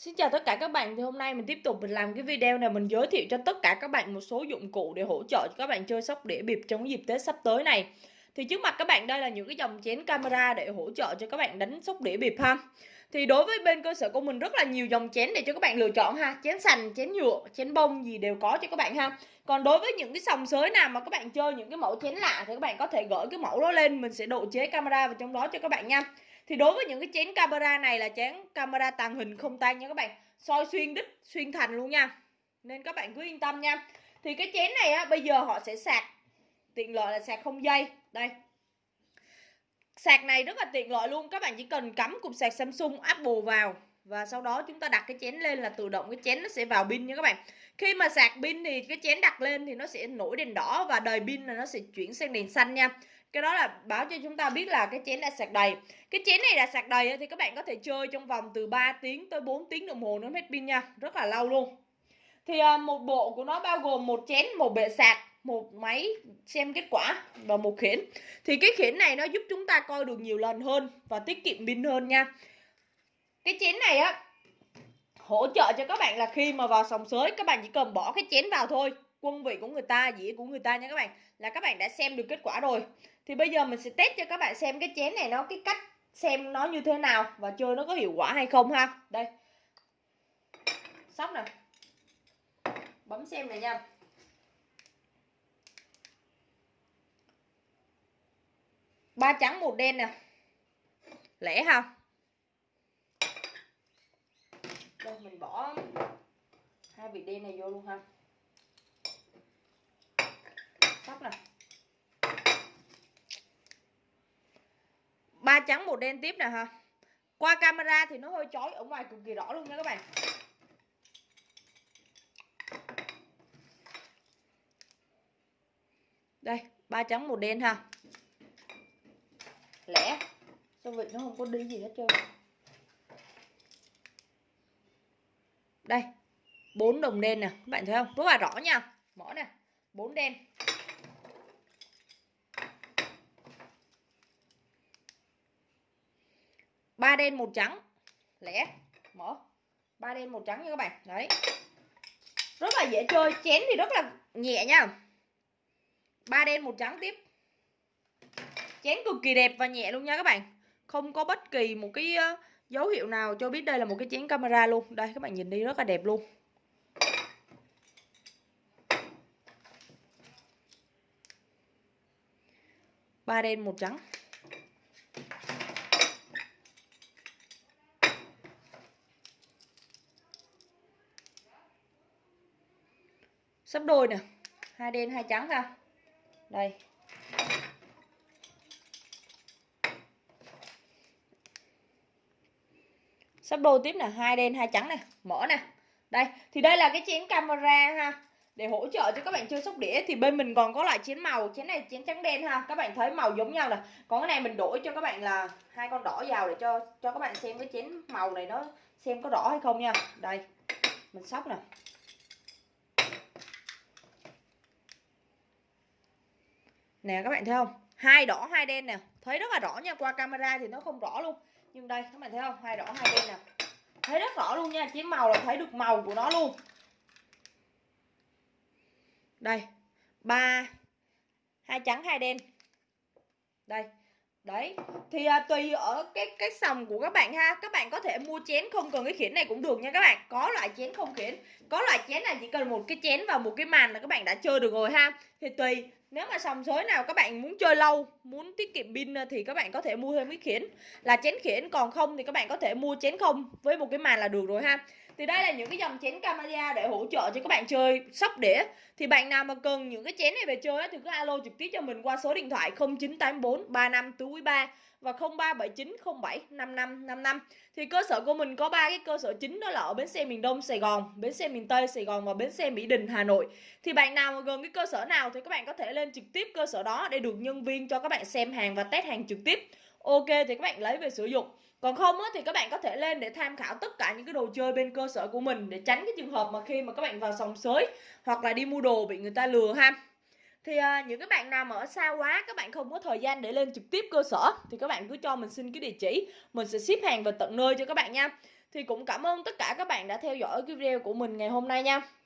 Xin chào tất cả các bạn thì hôm nay mình tiếp tục mình làm cái video này mình giới thiệu cho tất cả các bạn một số dụng cụ để hỗ trợ cho các bạn chơi sóc đĩa bịp trong dịp Tết sắp tới này. Thì trước mặt các bạn đây là những cái dòng chén camera để hỗ trợ cho các bạn đánh sóc đĩa bịp ha. Thì đối với bên cơ sở của mình rất là nhiều dòng chén để cho các bạn lựa chọn ha Chén sành, chén nhựa, chén bông gì đều có cho các bạn ha Còn đối với những cái sòng sới nào mà các bạn chơi những cái mẫu chén lạ Thì các bạn có thể gửi cái mẫu đó lên Mình sẽ độ chế camera vào trong đó cho các bạn nha thì đối với những cái chén camera này là chén camera tàng hình không tan nha các bạn. Soi xuyên đích, xuyên thành luôn nha. Nên các bạn cứ yên tâm nha. Thì cái chén này á, bây giờ họ sẽ sạc. Tiện lợi là sạc không dây. Đây. Sạc này rất là tiện lợi luôn. Các bạn chỉ cần cắm cục sạc Samsung, Apple vào. Và sau đó chúng ta đặt cái chén lên là tự động cái chén nó sẽ vào pin nha các bạn. Khi mà sạc pin thì cái chén đặt lên thì nó sẽ nổi đèn đỏ và đời pin là nó sẽ chuyển sang đèn xanh nha cái đó là báo cho chúng ta biết là cái chén đã sạc đầy. Cái chén này đã sạc đầy thì các bạn có thể chơi trong vòng từ 3 tiếng tới 4 tiếng đồng hồ nó hết pin nha. Rất là lâu luôn. Thì à, một bộ của nó bao gồm một chén, một bệ sạc, một máy xem kết quả và một khiển. Thì cái khiển này nó giúp chúng ta coi được nhiều lần hơn và tiết kiệm pin hơn nha. Cái chén này á, hỗ trợ cho các bạn là khi mà vào sòng sới, các bạn chỉ cần bỏ cái chén vào thôi quân vị của người ta, dĩa của người ta nha các bạn. Là các bạn đã xem được kết quả rồi. Thì bây giờ mình sẽ test cho các bạn xem cái chén này nó, cái cách xem nó như thế nào và chơi nó có hiệu quả hay không ha. Đây. Sóc nè bấm xem này nha. Ba trắng, một đen nè. Lẻ ha. Đây, mình bỏ hai vị đen này vô luôn ha sóc nè ba trắng một đen tiếp nè ha qua camera thì nó hơi chói ở ngoài cực kỳ rõ luôn nha các bạn. Đây, ba trắng một đen ha. Lẻ. Sao vậy nó không có đi gì hết trơn? Đây, bốn đồng đen nè. Các bạn thấy không? Rất là rõ nha. Mỏ nè. Bốn đen. Ba đen một trắng. Lẻ, mở. Ba đen một trắng nha các bạn. Đấy. Rất là dễ chơi, chén thì rất là nhẹ nha. Ba đen một trắng tiếp. Chén cực kỳ đẹp và nhẹ luôn nha các bạn. Không có bất kỳ một cái ờ, dấu hiệu nào cho biết đây là một cái chén camera luôn. Đây, các bạn nhìn đi, rất là đẹp luôn. Ba đen một trắng. Sắp đôi nè. Hai đen, hai trắng ha. Đây. Sắp đôi tiếp nè. Hai đen, hai trắng nè. Mở nè. Đây. Thì đây là cái chén camera ha. Để hỗ trợ cho các bạn chơi sóc đĩa thì bên mình còn có loại chén màu. Chén này chén trắng đen ha. Các bạn thấy màu giống nhau nè. Còn cái này mình đổi cho các bạn là hai con đỏ vào để cho cho các bạn xem cái chén màu này nó xem có rõ hay không nha. Đây. Mình sóc nè. Nè, các bạn thấy không? Hai đỏ, hai đen nè. Thấy rất là rõ nha, qua camera thì nó không rõ luôn. Nhưng đây, các bạn thấy không? Hai đỏ, hai đen nè. Thấy rất rõ luôn nha chén màu là thấy được màu của nó luôn. Đây, ba, hai trắng, hai đen. Đây đấy thì à, tùy ở cái cái sòng của các bạn ha. Các bạn có thể mua chén không cần cái khiển này cũng được nha các bạn. Có loại chén không khiển? Có loại chén này chỉ cần một cái chén và một cái màn là các bạn đã chơi được rồi ha. Thì tùy nếu mà sòng sới nào các bạn muốn chơi lâu muốn tiết kiệm pin à, thì các bạn có thể mua thêm cái khiển. Là chén khiển còn không thì các bạn có thể mua chén không với một cái màn là được rồi ha thì đây là những cái dòng chén camera để hỗ trợ cho các bạn chơi sóc đĩa thì bạn nào mà cần những cái chén này về chơi thì cứ alo trực tiếp cho mình qua số điện thoại 0984 35 3 và 0379 07 5555 thì cơ sở của mình có ba cái cơ sở chính đó là ở bến xe miền Đông Sài Gòn, bến xe miền Tây Sài Gòn và bến xe Mỹ Đình Hà Nội. Thì bạn nào mà gần cái cơ sở nào thì các bạn có thể lên trực tiếp cơ sở đó để được nhân viên cho các bạn xem hàng và test hàng trực tiếp. Ok thì các bạn lấy về sử dụng. Còn không á, thì các bạn có thể lên để tham khảo tất cả những cái đồ chơi bên cơ sở của mình để tránh cái trường hợp mà khi mà các bạn vào sòng sới hoặc là đi mua đồ bị người ta lừa ha thì à, những cái bạn nào mà ở xa quá các bạn không có thời gian để lên trực tiếp cơ sở thì các bạn cứ cho mình xin cái địa chỉ mình sẽ ship hàng về tận nơi cho các bạn nha Thì cũng cảm ơn tất cả các bạn đã theo dõi cái video của mình ngày hôm nay nha.